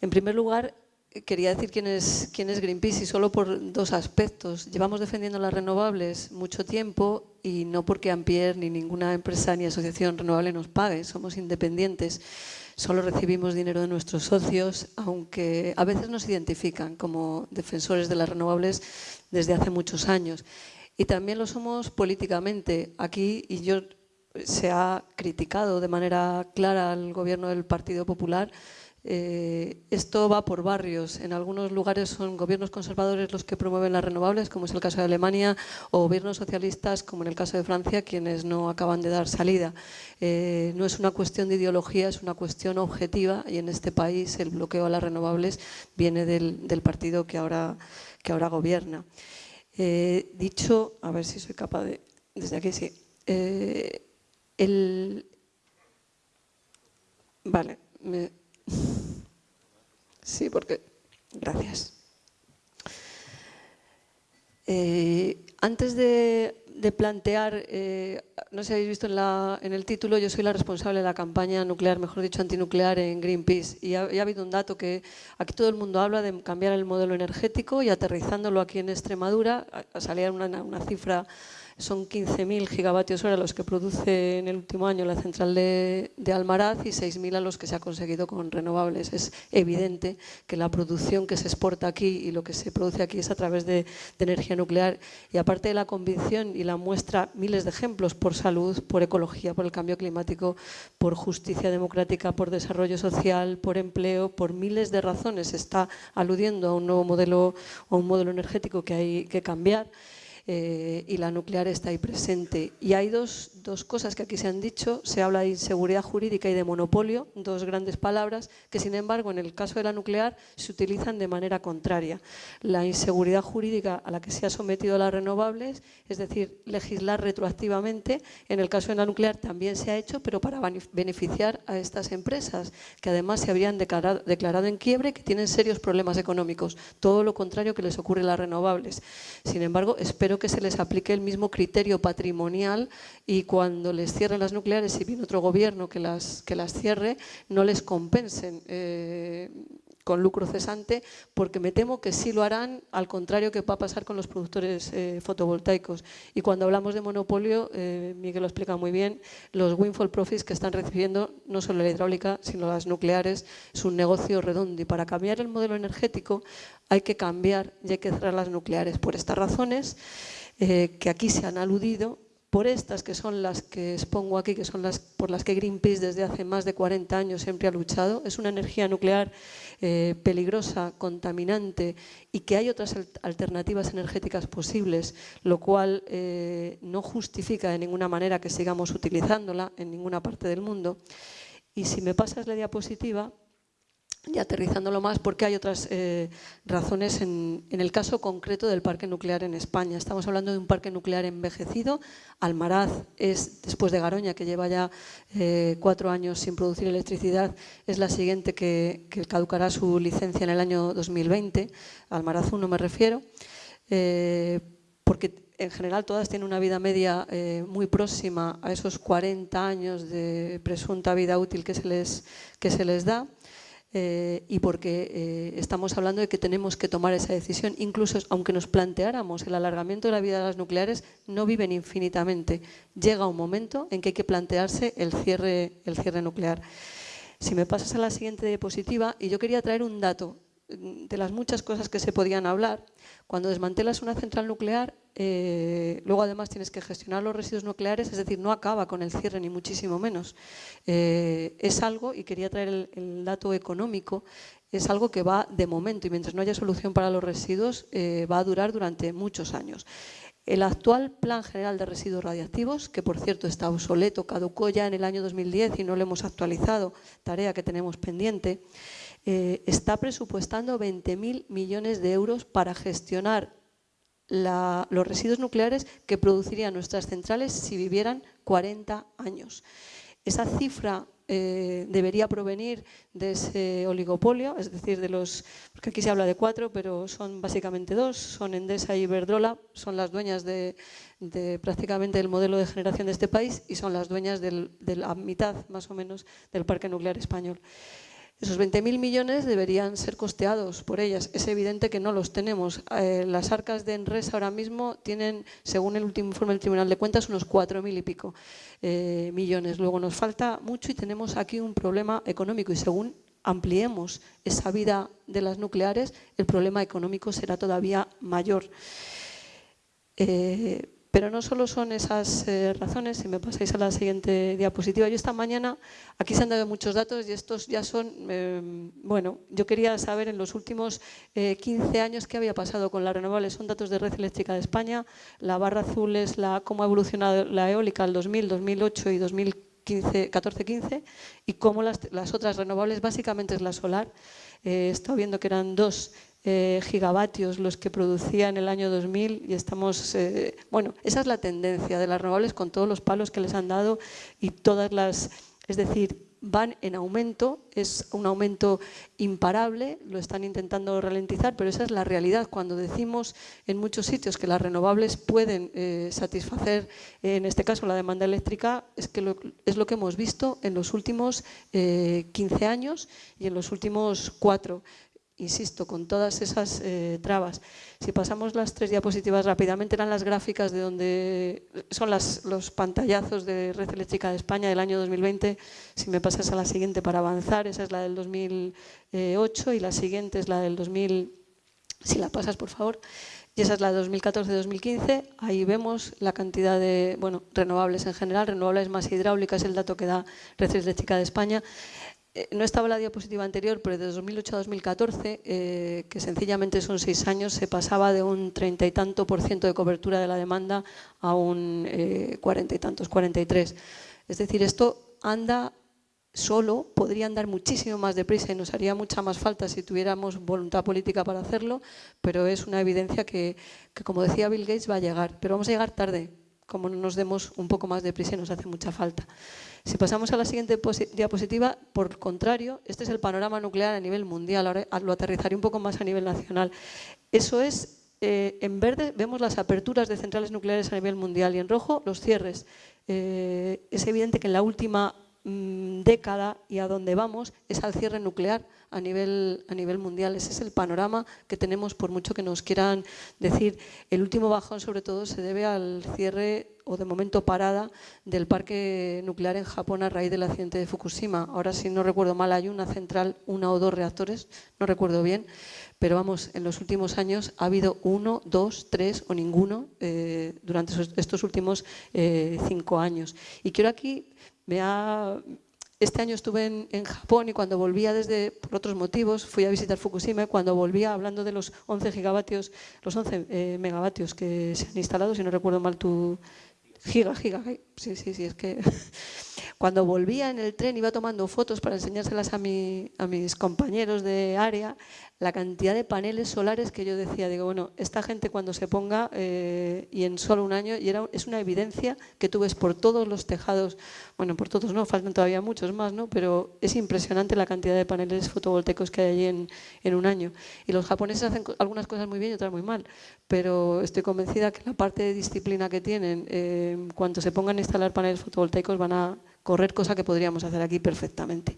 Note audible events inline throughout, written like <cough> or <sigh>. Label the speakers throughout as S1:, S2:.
S1: En primer lugar, quería decir quién es, Greenpeace y solo por dos aspectos. Llevamos defendiendo las renovables mucho tiempo y no porque Ampier ni ninguna empresa ni asociación renovable nos pague, somos independientes. Solo recibimos dinero de nuestros socios, aunque a veces nos identifican como defensores de las renovables desde hace muchos años. Y también lo somos políticamente. Aquí, y yo se ha criticado de manera clara al gobierno del Partido Popular, eh, esto va por barrios. En algunos lugares son gobiernos conservadores los que promueven las renovables, como es el caso de Alemania, o gobiernos socialistas, como en el caso de Francia, quienes no acaban de dar salida. Eh, no es una cuestión de ideología, es una cuestión objetiva y en este país el bloqueo a las renovables viene del, partido que ahora, que ahora gobierna. Eh, dicho, a ver si soy capaz de... Desde aquí sí. el, vale, me, Sí, porque... Gracias. Eh, antes de, plantear, eh, no sé si habéis visto en, el título, yo soy la responsable de la campaña nuclear, mejor dicho, antinuclear en Greenpeace. Y ha, habido un dato que aquí todo el mundo habla de cambiar el modelo energético y aterrizándolo aquí en Extremadura, salía una, una cifra son 15.000 gigavatios hora los que produce en el último año la central de, Almaraz y 6.000 a los que se ha conseguido con renovables. Es evidente que la producción que se exporta aquí y lo que se produce aquí es a través de, energía nuclear. Y aparte de la convicción y la muestra miles de ejemplos por salud, por ecología, por el cambio climático, por justicia democrática, por desarrollo social, por empleo, por miles de razones. está aludiendo a un nuevo modelo, a un modelo energético que hay que cambiar. Eh, y la nuclear está ahí presente. Y hay dos, dos, cosas que aquí se han dicho, se habla de inseguridad jurídica y de monopolio, dos grandes palabras que sin embargo en el caso de la nuclear se utilizan de manera contraria. La inseguridad jurídica a la que se ha sometido las renovables, es decir, legislar retroactivamente, en el caso de la nuclear también se ha hecho, pero para beneficiar a estas empresas, que además se habrían declarado, declarado en quiebre, que tienen serios problemas económicos, todo lo contrario que les ocurre a las renovables. Sin embargo, espero que se les aplique el mismo criterio patrimonial y cuando les cierren las nucleares, si viene otro gobierno que las, que las cierre, no les compensen eh, con lucro cesante, porque me temo que sí lo harán, al contrario que va a pasar con los productores eh, fotovoltaicos. Y cuando hablamos de monopolio, eh, Miguel lo explica muy bien, los windfall profits que están recibiendo no solo la hidráulica, sino las nucleares, es un negocio redondo. Y para cambiar el modelo energético hay que cambiar y hay que cerrar las nucleares. Por estas razones que aquí se han aludido, por estas que son las que expongo aquí, que son las por las que Greenpeace desde hace más de 40 años siempre ha luchado. Es una energía nuclear eh, peligrosa, contaminante y que hay otras alternativas energéticas posibles, lo cual eh, no justifica de ninguna manera que sigamos utilizándola en ninguna parte del mundo. Y si me pasas la diapositiva, y aterrizándolo más, porque hay otras eh, razones en, el caso concreto del parque nuclear en España. Estamos hablando de un parque nuclear envejecido. Almaraz es, después de Garoña, que lleva ya eh, cuatro años sin producir electricidad, es la siguiente que, caducará su licencia en el año 2020. Almaraz 1 me refiero. Eh, porque en general todas tienen una vida media muy próxima a esos 40 años de presunta vida útil que se les, que se les da. Eh, y porque eh, estamos hablando de que tenemos que tomar esa decisión. Incluso aunque nos planteáramos el alargamiento de la vida de las nucleares, no viven infinitamente. Llega un momento en que hay que plantearse el cierre, el cierre nuclear. Si me pasas a la siguiente diapositiva, y yo quería traer un dato de las muchas cosas que se podían hablar, cuando desmantelas una central nuclear, eh, luego además tienes que gestionar los residuos nucleares, es decir, no acaba con el cierre ni muchísimo menos. Eh, es algo, y quería traer el, dato económico, es algo que va de momento y mientras no haya solución para los residuos eh, va a durar durante muchos años. El actual Plan General de Residuos Radiactivos, que por cierto está obsoleto, caducó ya en el año 2010 y no lo hemos actualizado, tarea que tenemos pendiente, eh, está presupuestando 20.000 millones de euros para gestionar los residuos nucleares que producirían nuestras centrales si vivieran 40 años. Esa cifra eh, debería provenir de ese oligopolio, es decir, de los, porque aquí se habla de cuatro, pero son básicamente dos, son Endesa y Iberdrola, son las dueñas de, prácticamente el modelo de generación de este país y son las dueñas de la mitad, más o menos, del parque nuclear español. Esos 20.000 millones deberían ser costeados por ellas. Es evidente que no los tenemos. Eh, las arcas de Enres ahora mismo tienen, según el último informe del Tribunal de Cuentas, unos 4.000 y pico eh, millones. Luego nos falta mucho y tenemos aquí un problema económico y según ampliemos esa vida de las nucleares, el problema económico será todavía mayor. Eh, pero no solo son esas eh, razones, si me pasáis a la siguiente diapositiva. Yo esta mañana, aquí se han dado muchos datos y estos ya son, eh, bueno, yo quería saber en los últimos 15 años qué había pasado con las renovables. Son datos de Red Eléctrica de España, la barra azul es la, cómo ha evolucionado la eólica el 2000, 2008 y 2014-15 y cómo las, las, otras renovables, básicamente es la solar. he estado viendo que eran dos eh, gigavatios los que producía en el año 2000 y estamos, eh, bueno, esa es la tendencia de las renovables con todos los palos que les han dado y todas las, es decir, van en aumento, es un aumento imparable, lo están intentando ralentizar, pero esa es la realidad. Cuando decimos en muchos sitios que las renovables pueden eh, satisfacer, en este caso la demanda eléctrica, es que es lo que hemos visto en los últimos 15 años y en los últimos cuatro insisto, con todas esas eh, trabas. Si pasamos las tres diapositivas rápidamente, eran las gráficas de donde son los pantallazos de Red Eléctrica de España del año 2020. Si me pasas a la siguiente para avanzar, esa es la del 2008 y la siguiente es la del 2000, si la pasas por favor, y esa es la de 2014-2015. Ahí vemos la cantidad de bueno, renovables en general, renovables más hidráulicas, el dato que da Red Eléctrica de España. Eh, no estaba la diapositiva anterior, pero de 2008 a 2014, eh, que sencillamente son seis años, se pasaba de un treinta y tanto por ciento de cobertura de la demanda a un eh, cuarenta y tantos, 43. Es decir, esto anda solo, podría andar muchísimo más deprisa y nos haría mucha más falta si tuviéramos voluntad política para hacerlo, pero es una evidencia que, como decía Bill Gates, va a llegar. Pero vamos a llegar tarde, como no nos demos un poco más de prisa y nos hace mucha falta. Si pasamos a la siguiente diapositiva, por contrario, este es el panorama nuclear a nivel mundial, ahora lo aterrizaré un poco más a nivel nacional. Eso es, eh, en verde vemos las aperturas de centrales nucleares a nivel mundial y en rojo los cierres. Eh, es evidente que en la última mm, década y a donde vamos es al cierre nuclear a nivel, a nivel mundial. Ese es el panorama que tenemos, por mucho que nos quieran decir. El último bajón, sobre todo, se debe al cierre o de momento parada del parque nuclear en Japón a raíz del accidente de Fukushima. Ahora, si no recuerdo mal, hay una central, una o dos reactores, no recuerdo bien, pero vamos, en los últimos años ha habido uno, dos, tres o ninguno eh, durante estos últimos eh, cinco años. Y quiero aquí, me este año estuve en, Japón y cuando volvía desde, por otros motivos, fui a visitar Fukushima cuando volvía hablando de los 11 gigavatios, los 11 eh, megavatios que se han instalado, si no recuerdo mal tu giga, giga, sí, sí, sí, es que <laughs> cuando volvía en el tren iba tomando fotos para enseñárselas a, a mis compañeros de área la cantidad de paneles solares que yo decía, digo, bueno, esta gente cuando se ponga eh, y en solo un año, y era, es una evidencia que tú ves por todos los tejados, bueno, por todos no, faltan todavía muchos más, ¿no? pero es impresionante la cantidad de paneles fotovoltaicos que hay allí en, en un año. Y los japoneses hacen algunas cosas muy bien y otras muy mal, pero estoy convencida que la parte de disciplina que tienen, eh, cuando se pongan a instalar paneles fotovoltaicos van a correr cosa que podríamos hacer aquí perfectamente.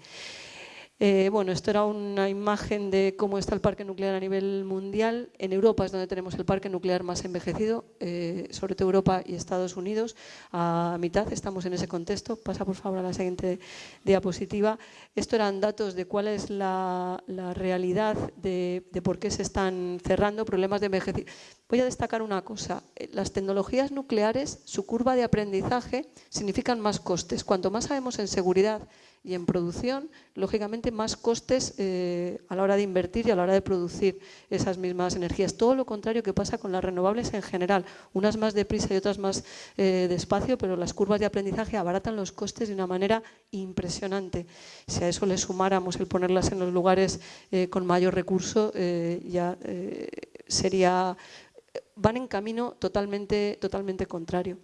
S1: Eh, bueno, esto era una imagen de cómo está el parque nuclear a nivel mundial. En Europa es donde tenemos el parque nuclear más envejecido, eh, sobre todo Europa y Estados Unidos. A mitad estamos en ese contexto. Pasa por favor a la siguiente diapositiva. Esto eran datos de cuál es la, realidad de, de, por qué se están cerrando problemas de envejecimiento. Voy a destacar una cosa. Eh, las tecnologías nucleares, su curva de aprendizaje significan más costes. Cuanto más sabemos en seguridad y en producción, lógicamente más costes eh, a la hora de invertir y a la hora de producir esas mismas energías. Todo lo contrario que pasa con las renovables en general, unas más deprisa y otras más eh, despacio, pero las curvas de aprendizaje abaratan los costes de una manera impresionante. Si a eso le sumáramos el ponerlas en los lugares con mayor recurso, ya sería, van en camino totalmente, totalmente contrario.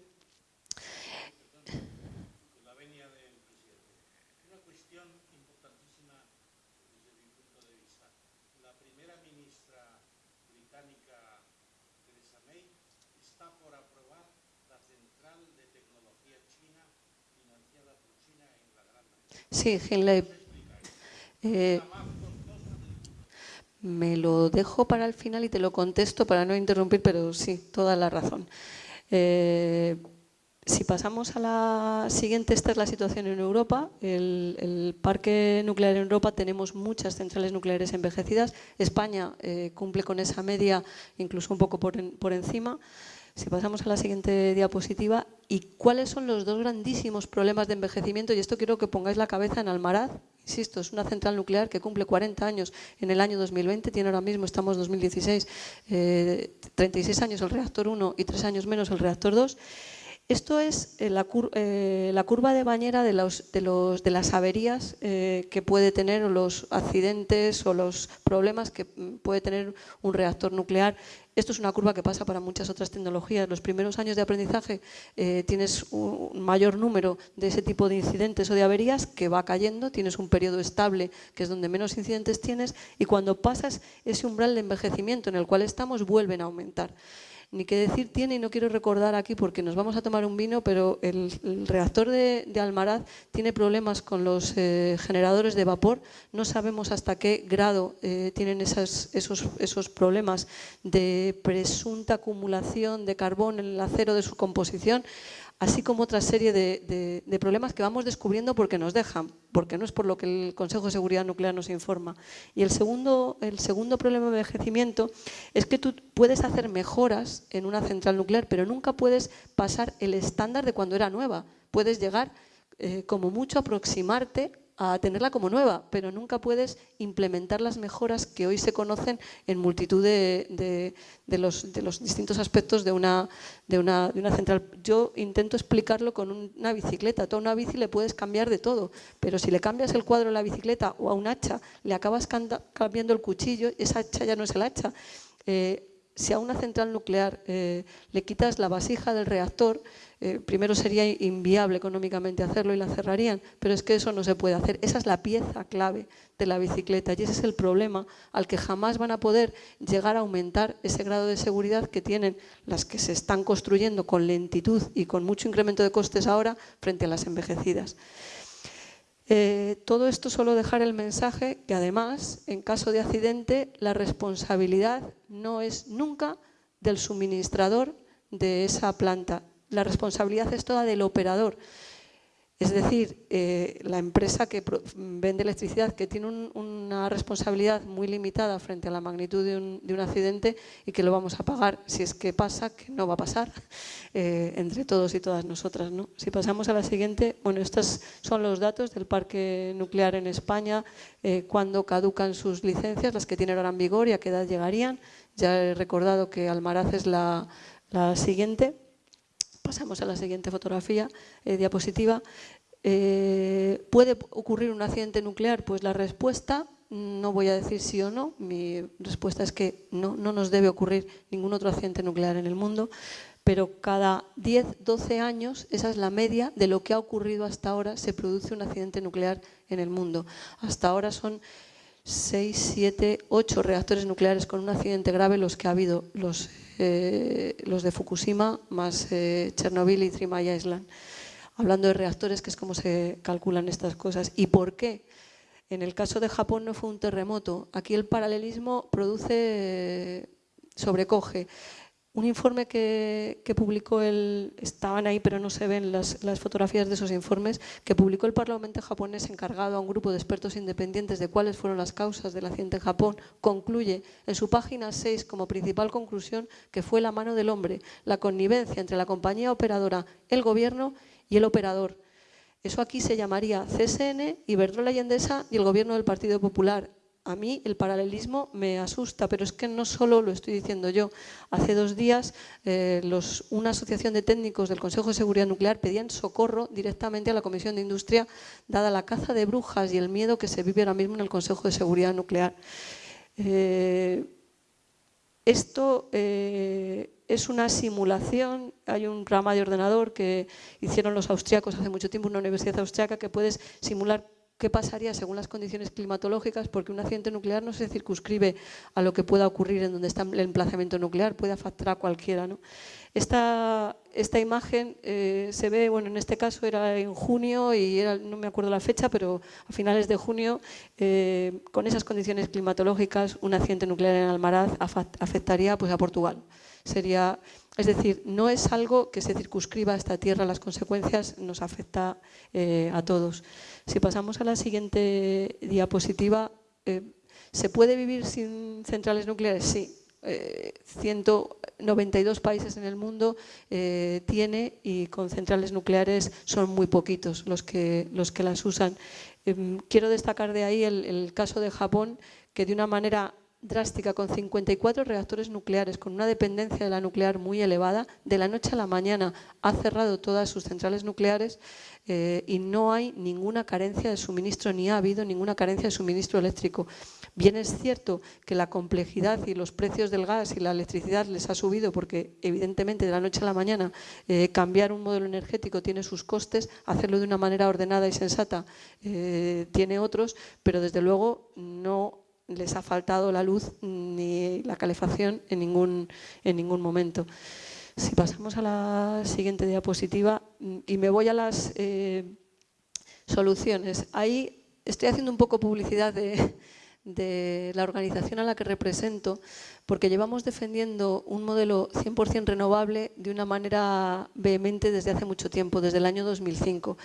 S1: Sí, Hinley. Eh, me lo dejo para el final y te lo contesto para no interrumpir, pero sí, toda la razón. Eh, si pasamos a la siguiente, esta es la situación en Europa. El, parque nuclear en Europa tenemos muchas centrales nucleares envejecidas. España eh, cumple con esa media, incluso un poco por, encima. Si pasamos a la siguiente diapositiva, ¿y cuáles son los dos grandísimos problemas de envejecimiento? Y esto quiero que pongáis la cabeza en Almaraz. Insisto, es una central nuclear que cumple 40 años en el año 2020, tiene ahora mismo, estamos en 2016, 36 años el reactor 1 y 3 años menos el reactor 2. Esto es eh, eh, la, curva de bañera de, las averías eh, que puede tener o los accidentes o los problemas que mm, puede tener un reactor nuclear. Esto es una curva que pasa para muchas otras tecnologías. Los primeros años de aprendizaje tienes un mayor número de ese tipo de incidentes o de averías que va cayendo, tienes un periodo estable que es donde menos incidentes tienes y cuando pasas ese umbral de envejecimiento en el cual estamos vuelven a aumentar ni qué decir tiene, y no quiero recordar aquí porque nos vamos a tomar un vino, pero el, reactor de, Almaraz tiene problemas con los eh, generadores de vapor. No sabemos hasta qué grado eh, tienen esos, esos problemas de presunta acumulación de carbón en el acero de su composición así como otra serie de, problemas que vamos descubriendo porque nos dejan, porque no es por lo que el Consejo de Seguridad Nuclear nos informa. Y el segundo, el segundo problema de envejecimiento es que tú puedes hacer mejoras en una central nuclear, pero nunca puedes pasar el estándar de cuando era nueva. Puedes llegar eh, como mucho a aproximarte a tenerla como nueva, pero nunca puedes implementar las mejoras que hoy se conocen en multitud de, los, distintos aspectos de una, de, una, central. Yo intento explicarlo con una bicicleta. A toda una bici le puedes cambiar de todo, pero si le cambias el cuadro a la bicicleta o a un hacha, le acabas cambiando el cuchillo, esa hacha ya no es el hacha. Eh, si a una central nuclear eh, le quitas la vasija del reactor, eh, primero sería inviable económicamente hacerlo y la cerrarían, pero es que eso no se puede hacer. Esa es la pieza clave de la bicicleta y ese es el problema al que jamás van a poder llegar a aumentar ese grado de seguridad que tienen las que se están construyendo con lentitud y con mucho incremento de costes ahora frente a las envejecidas. Eh, todo esto solo dejar el mensaje que además, en caso de accidente, la responsabilidad no es nunca del suministrador de esa planta, la responsabilidad es toda del operador. Es decir, eh, la empresa que vende electricidad, que tiene una responsabilidad muy limitada frente a la magnitud de un, accidente y que lo vamos a pagar si es que pasa, que no va a pasar, <laughs> eh, entre todos y todas nosotras. ¿no? Si pasamos a la siguiente, bueno, estos son los datos del parque nuclear en España, eh, cuando caducan sus licencias, las que tienen ahora en vigor y a qué edad llegarían. Ya he recordado que Almaraz es la siguiente. Pasamos a la siguiente fotografía, eh, diapositiva. Eh, ¿Puede ocurrir un accidente nuclear? Pues la respuesta, no voy a decir sí o no, mi respuesta es que no, no nos debe ocurrir ningún otro accidente nuclear en el mundo, pero cada 10, 12 años, esa es la media de lo que ha ocurrido hasta ahora, se produce un accidente nuclear en el mundo. Hasta ahora son 6, 7, 8 reactores nucleares con un accidente grave los que ha habido, los, eh, los de Fukushima más eh, Chernobyl y Three Maya Island. Hablando de reactores, que es como se calculan estas cosas. ¿Y por qué? En el caso de Japón no fue un terremoto. Aquí el paralelismo produce, sobrecoge. Un informe que, publicó el, estaban ahí pero no se ven las, fotografías de esos informes, que publicó el Parlamento japonés encargado a un grupo de expertos independientes de cuáles fueron las causas del accidente en Japón, concluye en su página 6 como principal conclusión que fue la mano del hombre, la connivencia entre la compañía operadora, el gobierno y el operador. Eso aquí se llamaría CSN, Iberdrola y Endesa y el gobierno del Partido Popular a mí el paralelismo me asusta, pero es que no solo lo estoy diciendo yo. Hace dos días eh, una asociación de técnicos del Consejo de Seguridad Nuclear pedían socorro directamente a la Comisión de Industria, dada la caza de brujas y el miedo que se vive ahora mismo en el Consejo de Seguridad Nuclear. Eh, esto eh, es una simulación, hay un programa de ordenador que hicieron los austriacos hace mucho tiempo, una universidad austriaca, que puedes simular qué pasaría según las condiciones climatológicas, porque un accidente nuclear no se circunscribe a lo que pueda ocurrir en donde está el emplazamiento nuclear, puede afectar a cualquiera. ¿no? Esta, esta imagen eh, se ve, bueno, en este caso era en junio y era, no me acuerdo la fecha, pero a finales de junio, eh, con esas condiciones climatológicas, un accidente nuclear en Almaraz afectaría pues, a Portugal. Sería, es decir, no es algo que se circunscriba a esta tierra, las consecuencias nos afecta eh, a todos. Si pasamos a la siguiente diapositiva, ¿se puede vivir sin centrales nucleares? Sí, 192 eh, países en el mundo eh, tiene y con centrales nucleares son muy poquitos los que, los que las usan. Em, quiero destacar de ahí el, caso de Japón, que de una manera drástica, con 54 reactores nucleares, con una dependencia de la nuclear muy elevada, de la noche a la mañana ha cerrado todas sus centrales nucleares eh, y no hay ninguna carencia de suministro, ni ha habido ninguna carencia de suministro eléctrico. Bien es cierto que la complejidad y los precios del gas y la electricidad les ha subido porque evidentemente de la noche a la mañana eh, cambiar un modelo energético tiene sus costes, hacerlo de una manera ordenada y sensata eh, tiene otros, pero desde luego no les ha faltado la luz ni la calefacción en ningún, en ningún momento. Si pasamos a la siguiente diapositiva y me voy a las eh, soluciones. Ahí estoy haciendo un poco publicidad de, de la organización a la que represento, porque llevamos defendiendo un modelo 100% renovable de una manera vehemente desde hace mucho tiempo, desde el año 2005.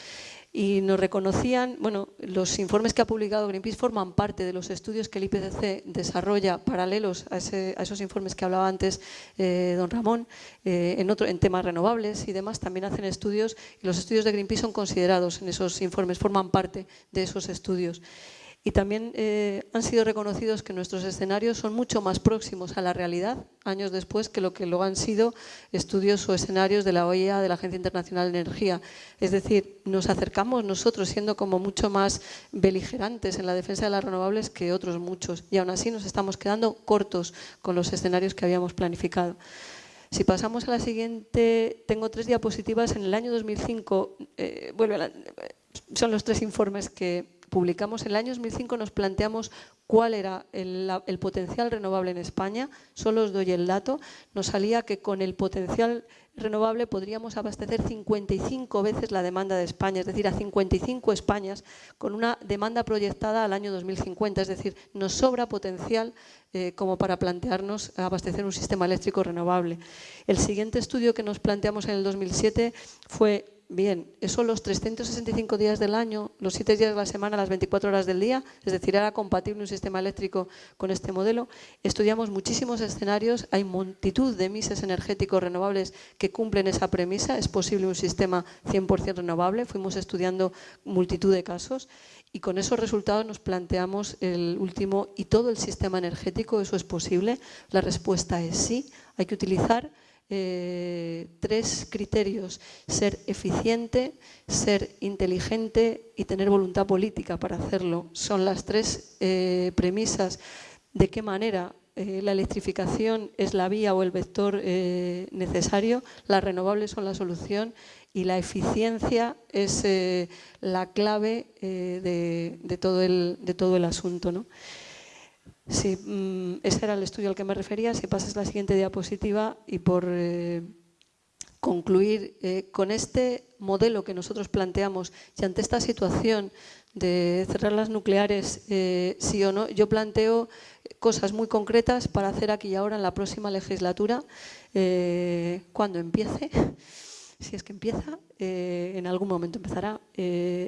S1: Y nos reconocían, bueno, los informes que ha publicado Greenpeace forman parte de los estudios que el IPCC desarrolla paralelos a, esos informes que hablaba antes eh, don Ramón, eh, en, en temas renovables y demás, también hacen estudios y los estudios de Greenpeace son considerados en esos informes, forman parte de esos estudios y también eh, han sido reconocidos que nuestros escenarios son mucho más próximos a la realidad años después que lo que lo han sido estudios o escenarios de la OEA, de la Agencia Internacional de Energía. Es decir, nos acercamos nosotros siendo como mucho más beligerantes en la defensa de las renovables que otros muchos y aún así nos estamos quedando cortos con los escenarios que habíamos planificado. Si pasamos a la siguiente, tengo tres diapositivas. En el año 2005, eh, son los tres informes que publicamos en el año 2005, nos planteamos cuál era el, potencial renovable en España. Solo os doy el dato. Nos salía que con el potencial renovable podríamos abastecer 55 veces la demanda de España, es decir, a 55 Españas, con una demanda proyectada al año 2050. Es decir, nos sobra potencial eh, como para plantearnos abastecer un sistema eléctrico renovable. El siguiente estudio que nos planteamos en el 2007 fue Bien, eso los 365 días del año, los 7 días de la semana, las 24 horas del día, es decir, era compatible un sistema eléctrico con este modelo. Estudiamos muchísimos escenarios, hay multitud de mises energéticos renovables que cumplen esa premisa, es posible un sistema 100% renovable, fuimos estudiando multitud de casos y con esos resultados nos planteamos el último, ¿y todo el sistema energético eso es posible? La respuesta es sí, hay que utilizar eh, tres criterios, ser eficiente, ser inteligente y tener voluntad política para hacerlo. Son las tres eh, premisas de qué manera eh, la electrificación es la vía o el vector necesario, las renovables son la solución y la eficiencia es la clave de, todo el, de todo el asunto. ¿no? Sí, mm, ese era el estudio al que me refería. Si pasas la siguiente diapositiva y por eh, concluir eh, con este modelo que nosotros planteamos y ante esta situación de cerrar las nucleares, eh, sí o no, yo planteo cosas muy concretas para hacer aquí y ahora en la próxima legislatura, cuando empiece, <laughs> si es que empieza, en algún momento empezará,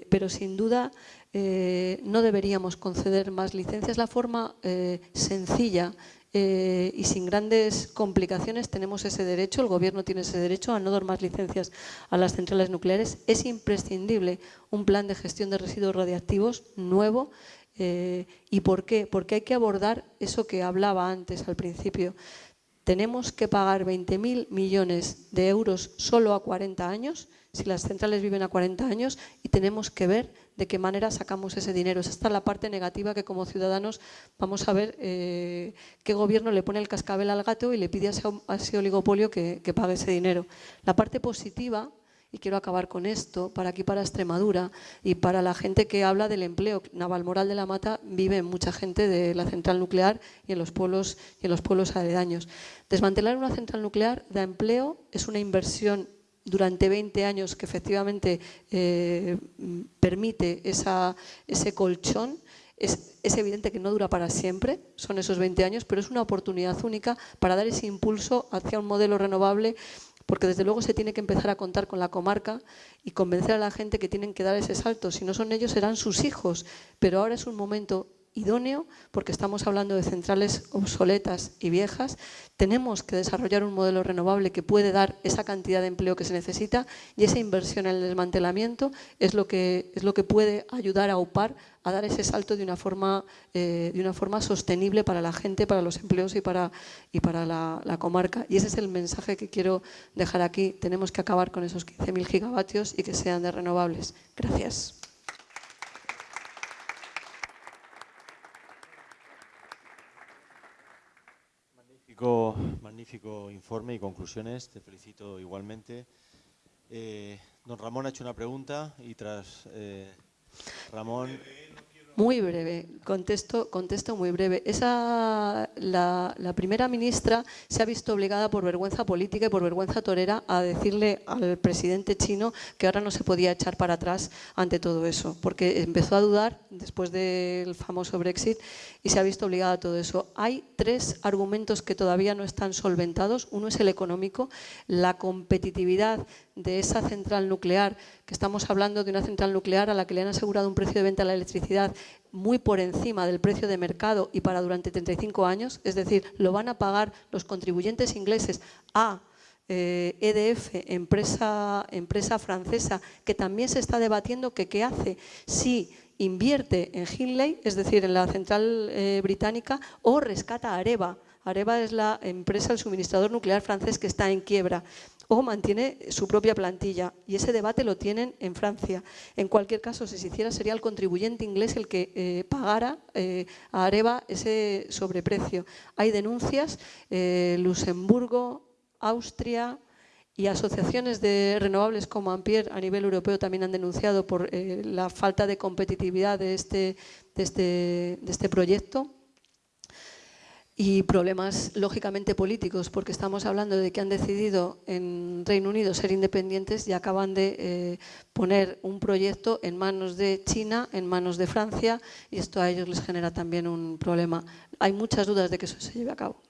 S1: pero sin duda eh, no deberíamos conceder más licencias. La forma eh, sencilla eh, y sin grandes complicaciones tenemos ese derecho, el gobierno tiene ese derecho a no dar más licencias a las centrales nucleares. Es imprescindible un plan de gestión de residuos radiactivos nuevo. ¿Y por qué? Porque hay que abordar eso que hablaba antes al principio. Tenemos que pagar 20.000 millones de euros solo a 40 años, si las centrales viven a 40 años, y tenemos que ver de qué manera sacamos ese dinero. Esta es la parte negativa que como ciudadanos vamos a ver eh, qué gobierno le pone el cascabel al gato y le pide a ese, oligopolio que, pague ese dinero. La parte positiva y quiero acabar con esto, para aquí, para Extremadura y para la gente que habla del empleo. Navalmoral de la Mata vive mucha gente de la central nuclear y en los pueblos, y en los pueblos aledaños. Desmantelar una central nuclear da empleo, es una inversión durante 20 años que efectivamente eh, permite ese colchón es, evidente que no dura para siempre, son esos 20 años, pero es una oportunidad única para dar ese impulso hacia un modelo renovable porque desde luego se tiene que empezar a contar con la comarca y convencer a la gente que tienen que dar ese salto. Si no son ellos, serán sus hijos. Pero ahora es un momento idóneo, porque estamos hablando de centrales obsoletas y viejas, tenemos que desarrollar un modelo renovable que puede dar esa cantidad de empleo que se necesita y esa inversión en el desmantelamiento es lo que, es lo que puede ayudar a UPAR a dar ese salto de una forma, eh, de una forma sostenible para la gente, para los empleos y para, y para la, la, comarca. Y ese es el mensaje que quiero dejar aquí. Tenemos que acabar con esos 15.000 gigavatios y que sean de renovables. Gracias.
S2: Magnífico, informe y conclusiones, te felicito igualmente. Eh, don Ramón ha hecho una pregunta y tras eh, Ramón...
S1: Muy breve, contesto, contesto muy breve. Esa, la, primera ministra se ha visto obligada por vergüenza política y por vergüenza torera a decirle al presidente chino que ahora no se podía echar para atrás ante todo eso, porque empezó a dudar después del famoso Brexit y se ha visto obligada a todo eso. Hay tres argumentos que todavía no están solventados. Uno es el económico, la competitividad de esa central nuclear, que estamos hablando de una central nuclear a la que le han asegurado un precio de venta de la electricidad muy por encima del precio de mercado y para durante 35 años, es decir, lo van a pagar los contribuyentes ingleses a EDF, eh, e empresa, empresa francesa, que también se está debatiendo que qué hace si invierte en Hinley, es decir, en la central eh, británica, o rescata a Areva. Areva es la empresa, el suministrador nuclear francés que está en quiebra o mantiene su propia plantilla y ese debate lo tienen en Francia. En cualquier caso, si se hiciera sería el contribuyente inglés el que eh, pagara eh, a Areva ese sobreprecio. Hay denuncias, eh, Luxemburgo, Austria y asociaciones de renovables como Ampere a nivel europeo también han denunciado por la falta de competitividad de este, de este, de este proyecto y problemas lógicamente políticos, porque estamos hablando de que han decidido en Reino Unido ser independientes y acaban de eh, poner un proyecto en manos de China, en manos de Francia, y esto a ellos les genera también un problema. Hay muchas dudas de que eso se lleve a cabo.